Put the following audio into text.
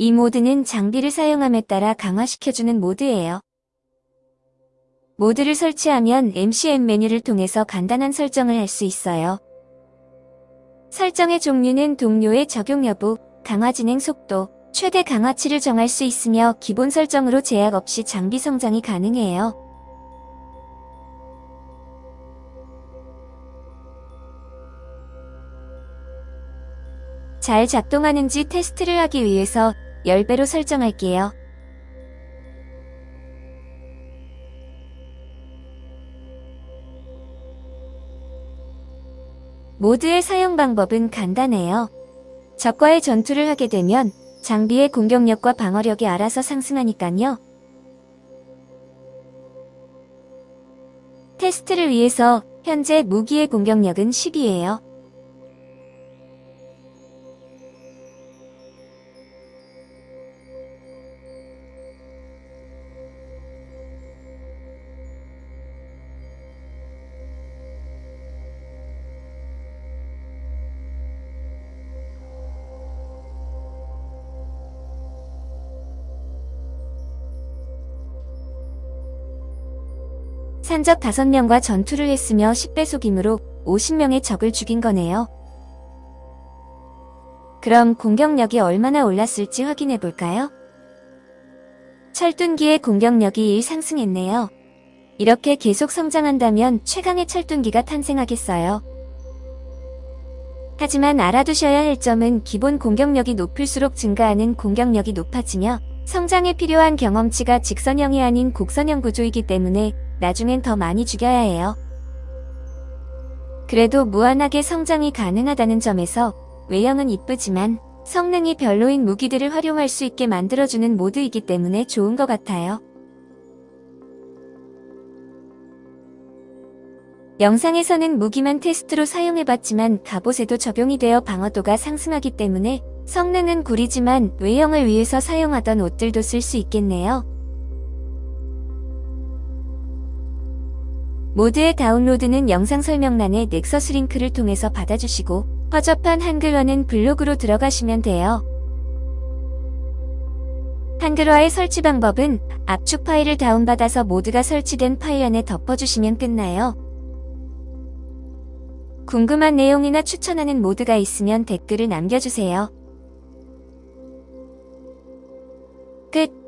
이 모드는 장비를 사용함에 따라 강화시켜주는 모드예요. 모드를 설치하면 MCM 메뉴를 통해서 간단한 설정을 할 수 있어요. 설정의 종류는 동료의 적용 여부, 강화 진행 속도, 최대 강화치를 정할 수 있으며 기본 설정으로 제약 없이 장비 성장이 가능해요. 잘 작동하는지 테스트를 하기 위해서 10배로 설정할게요. 모드의 사용 방법은 간단해요. 적과의 전투를 하게 되면 장비의 공격력과 방어력이 알아서 상승하니깐요. 테스트를 위해서 현재 무기의 공격력은 10이에요. 산적 5명과 전투를 했으며 10배속이므로 50명의 적을 죽인 거네요. 그럼 공격력이 얼마나 올랐을지 확인해 볼까요? 철둔기의 공격력이 1 상승했네요. 이렇게 계속 성장한다면 최강의 철둔기가 탄생하겠어요. 하지만 알아두셔야 할 점은 기본 공격력이 높을수록 증가하는 공격력이 높아지며 성장에 필요한 경험치가 직선형이 아닌 곡선형 구조이기 때문에 나중엔 더 많이 죽여야 해요. 그래도 무한하게 성장이 가능하다는 점에서 외형은 이쁘지만 성능이 별로인 무기들을 활용할 수 있게 만들어주는 모드이기 때문에 좋은 것 같아요. 영상에서는 무기만 테스트로 사용해봤지만 갑옷에도 적용이 되어 방어도가 상승하기 때문에 성능은 구리지만 외형을 위해서 사용하던 옷들도 쓸 수 있겠네요. mod의 다운로드는 영상 설명란에 넥서스 링크를 통해서 받아주시고 허접한 한글화는 블로그로 들어가시면 돼요. 한글화의 설치 방법은 압축 파일을 다운받아서 mod가 설치된 파일 안에 덮어주시면 끝나요. 궁금한 내용이나 추천하는 모드가 있으면 댓글을 남겨주세요. 끝